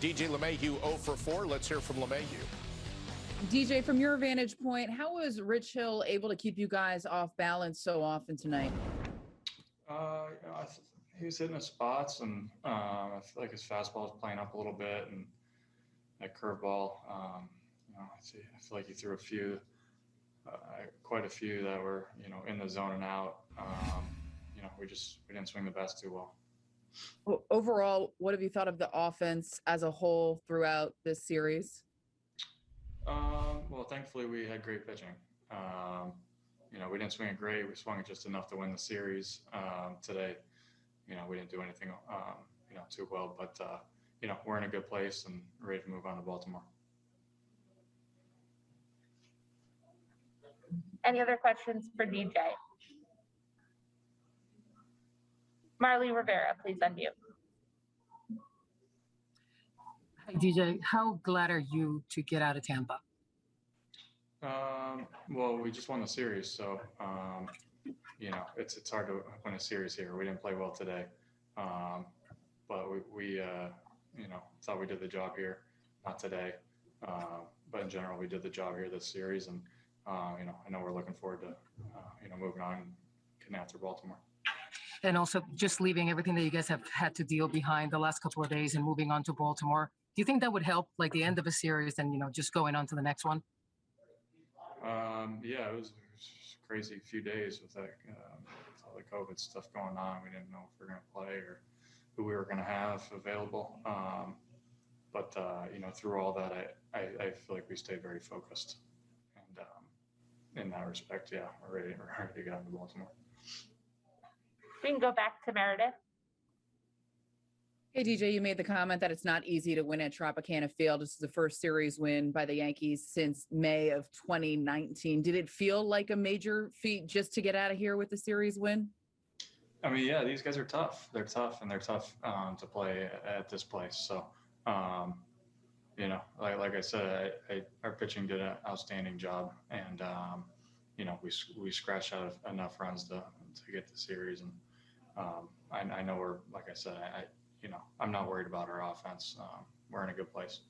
DJ LeMahieu 0 for 4. Let's hear from LeMahieu. DJ, from your vantage point, how was Rich Hill able to keep you guys off balance so often tonight? Uh, you know, I th- he was hitting his spots, and um, I feel like his fastball was playing up a little bit, and that curveball. Um, you know, I, see, I feel like he threw a few, uh, quite a few that were you know in the zone and out. Um, you know, we just we didn't swing the best too well. O- Overall, what have you thought of the offense as a whole throughout this series? Um, well, thankfully we had great pitching. Um, you know, we didn't swing it great. We swung it just enough to win the series um, today. You know, we didn't do anything, um, you know, too well, but uh, you know, we're in a good place and ready to move on to Baltimore. Any other questions for DJ? Marley Rivera, please unmute. Hi, DJ. How glad are you to get out of Tampa? Um, well, we just won the series, so um, you know, it's it's hard to win a series here. We didn't play well today, um, but we, we uh, you know thought we did the job here. Not today, uh, but in general, we did the job here this series, and uh, you know, I know we're looking forward to uh, you know moving on and getting after Baltimore. And also just leaving everything that you guys have had to deal behind the last couple of days and moving on to Baltimore. Do you think that would help like the end of a series and, you know, just going on to the next one? Um, yeah, it was, it was a crazy few days with that um, with all the COVID stuff going on. We didn't know if we were going to play or who we were going to have available. Um, but uh, you know, through all that, I, I, I feel like we stayed very focused, and um, in that respect, yeah, we're ready, we're ready to get on to Baltimore. We can go back to Meredith. Hey, DJ, you made the comment that it's not easy to win at Tropicana Field. This is the first series win by the Yankees since May of 2019. Did it feel like a major feat just to get out of here with the series win? I mean, yeah, these guys are tough. They're tough, and they're tough um, to play at this place. So, um, you know, like, like I said, I, I, our pitching did an outstanding job, and um, you know, we we scratched out enough runs to to get the series, and um, I, I know we're like I said, I, I you know, I'm not worried about our offense. Um, we're in a good place.